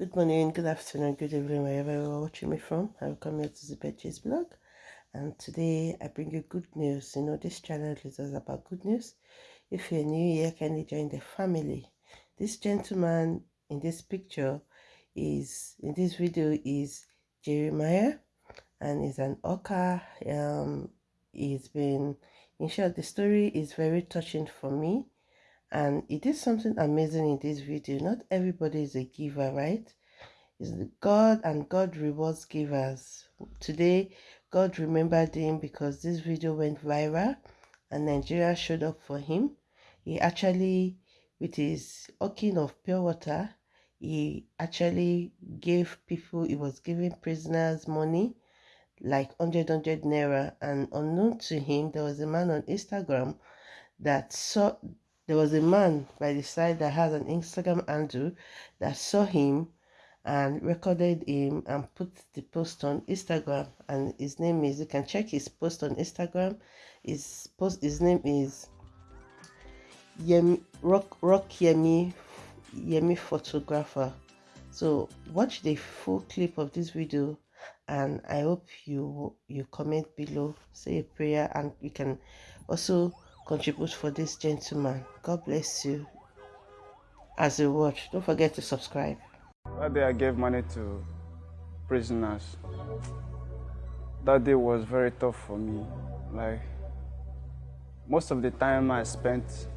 Good morning, good afternoon, good evening, wherever you are watching me from. I welcome you to the Betches blog. And today I bring you good news. You know, this channel is all about good news. If you're new here, kindly join the family. This gentleman in this picture is, in this video, is Jeremiah and he's an Oka. Um, he's been, in short, the story is very touching for me and it is something amazing in this video. Not everybody is a giver right? It's god and god rewards givers. Today god remembered him because this video went viral and nigeria showed up for him. He actually with his hawking of pure water he actually gave people he was giving prisoners money like 100 100 naira. And unknown to him there was a man on instagram that saw there was a man by the side that has an Instagram handle that saw him and recorded him and put the post on Instagram. And his name is you can check his post on Instagram. His post his name is Yemi Rock Rock Yemi Yemi photographer. So watch the full clip of this video and I hope you you comment below. Say a prayer and you can also contribute for this gentleman. God bless you as you watch. Don't forget to subscribe. That day I gave money to prisoners. That day was very tough for me. Like, most of the time I spent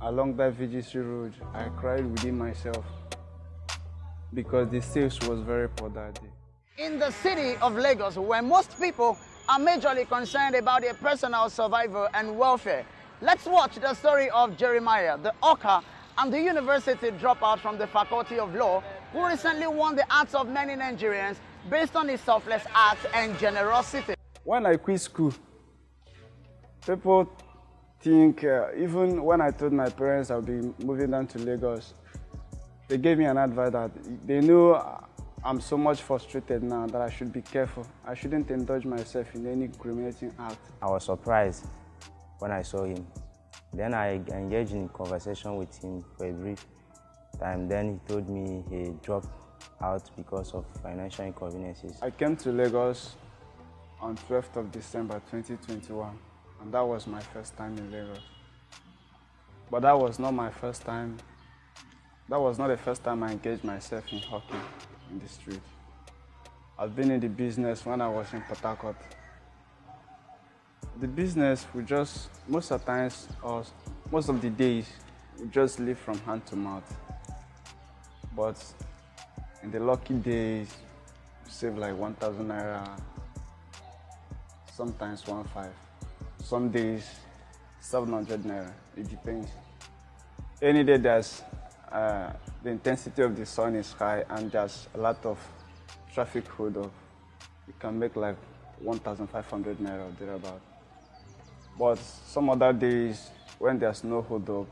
along that VGC road, I cried within myself because the sales was very poor that day. In the city of Lagos, where most people are majorly concerned about their personal survival and welfare, Let's watch the story of Jeremiah, the Oka and the university dropout from the Faculty of Law who recently won the hearts of many Nigerians based on his selfless acts and generosity. When I quit school, people think, uh, even when I told my parents I'll be moving down to Lagos, they gave me an advice that they knew I'm so much frustrated now that I should be careful. I shouldn't indulge myself in any criminating act. I was surprised when I saw him. Then I engaged in conversation with him for a brief time. Then he told me he dropped out because of financial inconveniences. I came to Lagos on 12th of December 2021 and that was my first time in Lagos. But that was not my first time, that was not the first time I engaged myself in hockey in the street. I've been in the business when I was in Port Harcourt the business we just most of times or most of the days we just live from hand to mouth. But in the lucky days we save like 1000 naira sometimes one five. Some days 700 naira. It depends. Any day there's uh, the intensity of the sun is high and there's a lot of traffic hold up you can make like 1500 naira thereabout but some other days when there's no hold up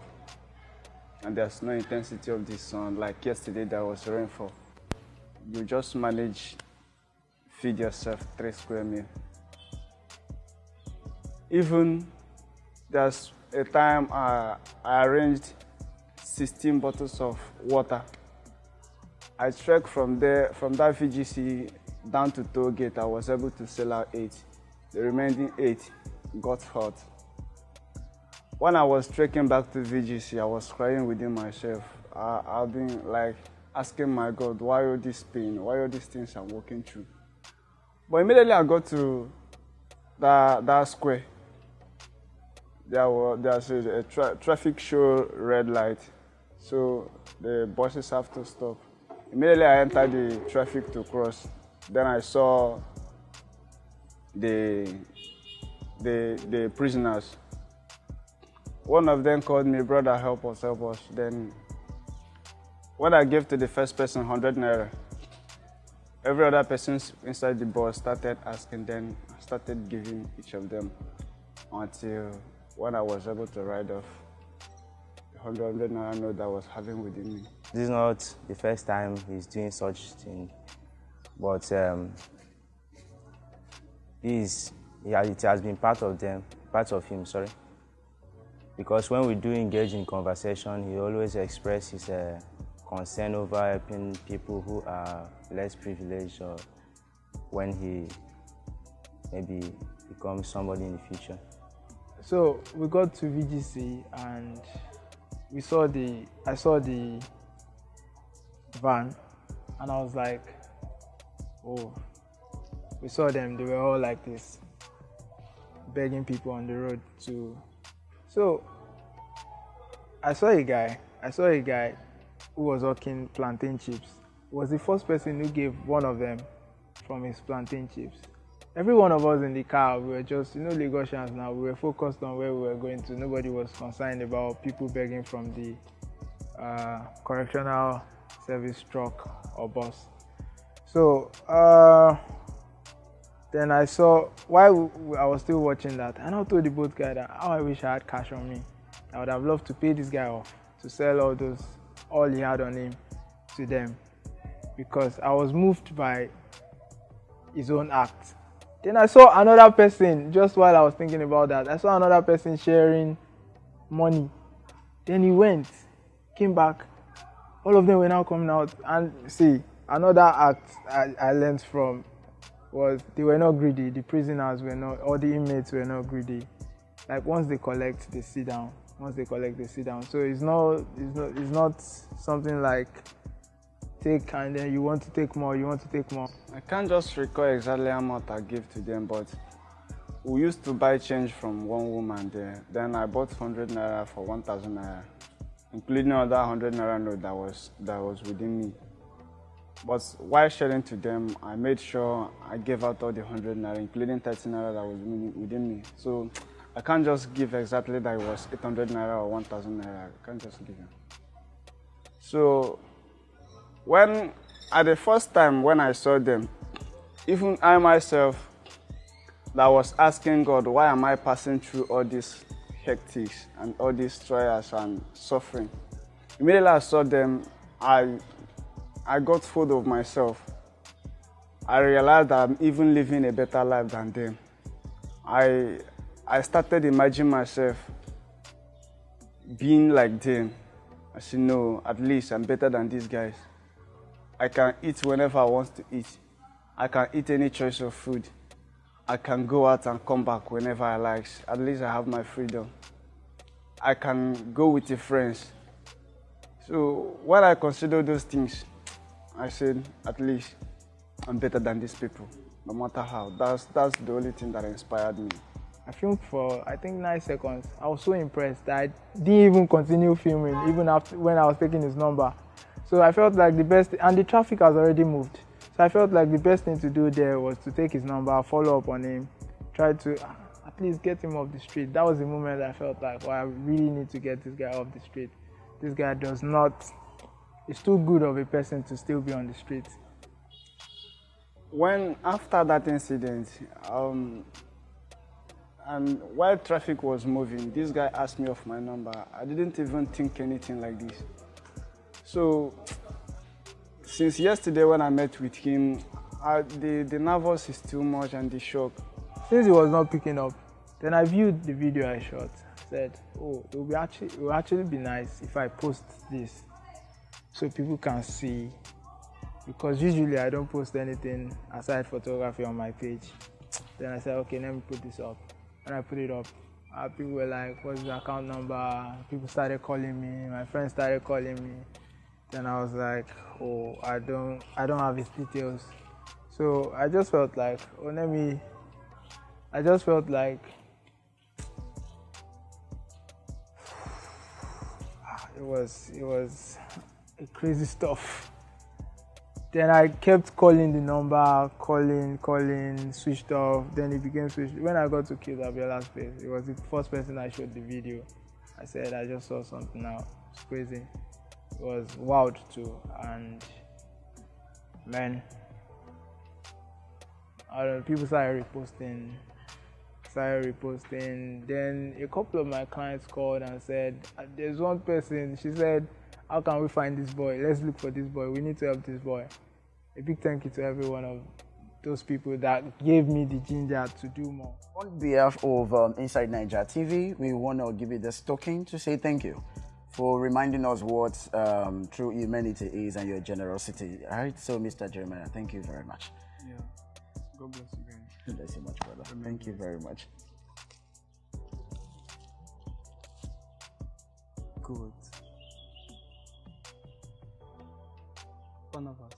and there's no intensity of the sun, like yesterday there was rainfall, you just manage feed yourself three square meal. Even there's a time uh, I arranged 16 bottles of water. I trekked from there, from that VGC down to toll gate. I was able to sell out eight. The remaining eight got hurt. When I was trekking back to VGC, I was crying within myself. I, I've been like asking my God, why all this pain? Why all these things I'm walking through? But immediately I got to that, that square. There was there's a, a tra traffic show red light, so the buses have to stop. Immediately I entered the traffic to cross. Then I saw the the, the prisoners. One of them called me, brother, help us, help us. Then when I gave to the first person 100 naira, every other person inside the bus started asking, then started giving each of them until when I was able to ride off the 100 naira note that I was having within me. This is not the first time he's doing such thing, but um, yeah, it has been part of them, part of him, sorry. Because when we do engage in conversation, he always expresses his uh, concern over helping people who are less privileged or when he maybe becomes somebody in the future. So we got to VGC and we saw the I saw the van and I was like, oh, we saw them. They were all like this, begging people on the road to. So I saw a guy. I saw a guy who was hawking plantain chips. Was the first person who gave one of them from his plantain chips. Every one of us in the car, we were just, you know, Lagosians now, we were focused on where we were going to. Nobody was concerned about people begging from the uh, correctional service truck or bus. So, uh, then I saw, while I was still watching that, and I told the boat guy that, oh, I wish I had cash on me. I would have loved to pay this guy off to sell all those, all he had on him to them because I was moved by his own act. Then I saw another person, just while I was thinking about that, I saw another person sharing money. Then he went, came back. All of them were now coming out. And see, another act I, I learned from was they were not greedy. The prisoners were not, or the inmates were not greedy. Like once they collect, they sit down. Once they collect, they sit down. So it's not, it's not, it's not something like take and then you want to take more, you want to take more. I can't just recall exactly how much I gave to them, but we used to buy change from one woman there. Then I bought 100 naira for 1,000 naira, including another 100 naira note that was, that was within me. But while sharing to them, I made sure I gave out all the 100 naira, including 30 naira that was within me. So I can't just give exactly that it was 800 naira or 1,000 naira. I can't just give them. So when at the first time when I saw them, even I myself that was asking God, why am I passing through all these hectic and all these trials and suffering? Immediately I saw them, I, I got full of myself. I realized that I'm even living a better life than them. I, I started imagining myself being like them. I said, no, at least I'm better than these guys. I can eat whenever I want to eat. I can eat any choice of food. I can go out and come back whenever I like. At least I have my freedom. I can go with the friends. So when I consider those things, I said, at least I'm better than these people, no matter how. That's, that's the only thing that inspired me. I filmed for I think nine seconds. I was so impressed that I didn't even continue filming even after when I was taking his number. So I felt like the best, and the traffic has already moved. So I felt like the best thing to do there was to take his number, follow up on him, try to ah, at least get him off the street. That was the moment I felt like, well, I really need to get this guy off the street. This guy does not, he's too good of a person to still be on the street. When, after that incident, um, and while traffic was moving, this guy asked me of my number. I didn't even think anything like this. So since yesterday when I met with him, I, the, the nervous is too much and the shock. Since he was not picking up, then I viewed the video I shot. Said, oh, it will be actually it will actually be nice if I post this so people can see. Because usually I don't post anything aside photography on my page. Then I said, okay, let me put this up. And I put it up, uh, people were like, what's the account number? People started calling me. My friends started calling me. Then I was like, oh, I don't, I don't have his details. So I just felt like, oh, let me. I just felt like it was, it was crazy stuff. Then I kept calling the number, calling, calling, switched off. Then it became switched. When I got to Kill Abiola's place, it was the first person I showed the video. I said I just saw something now. It's crazy It was wild too and man I don't know, people started reposting started reposting then a couple of my clients called and said there's one person she said how can we find this boy let's look for this boy we need to help this boy a big thank you to every one of those people that gave me the ginger to do more. On behalf of um, Inside Niger TV, we want to give you this token to say thank you. for reminding us what um, true humanity is and your generosity. All right, so Mr. Jeremiah, thank you very much. Yeah. God bless you guys. God bless you much, brother. Thank you very much. Good. One of us.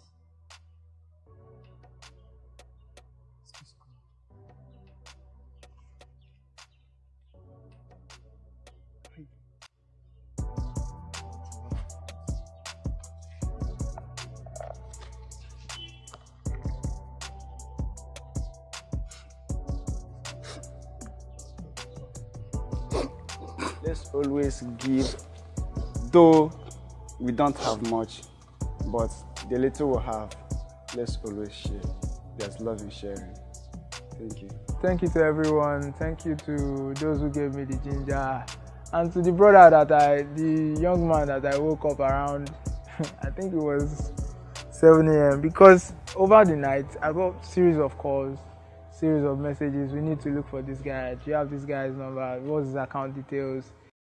Let's always give, though we don't have much, but the little we have, let's always share. There's love in sharing. Thank you. Thank you to everyone. Thank you to those who gave me the ginger. And to the brother that I, the young man that I woke up around, I think it was 7 a.m. Because over the night, I got series of calls, series of messages. We need to look for this guy. Do you have this guy's number? What's his account details?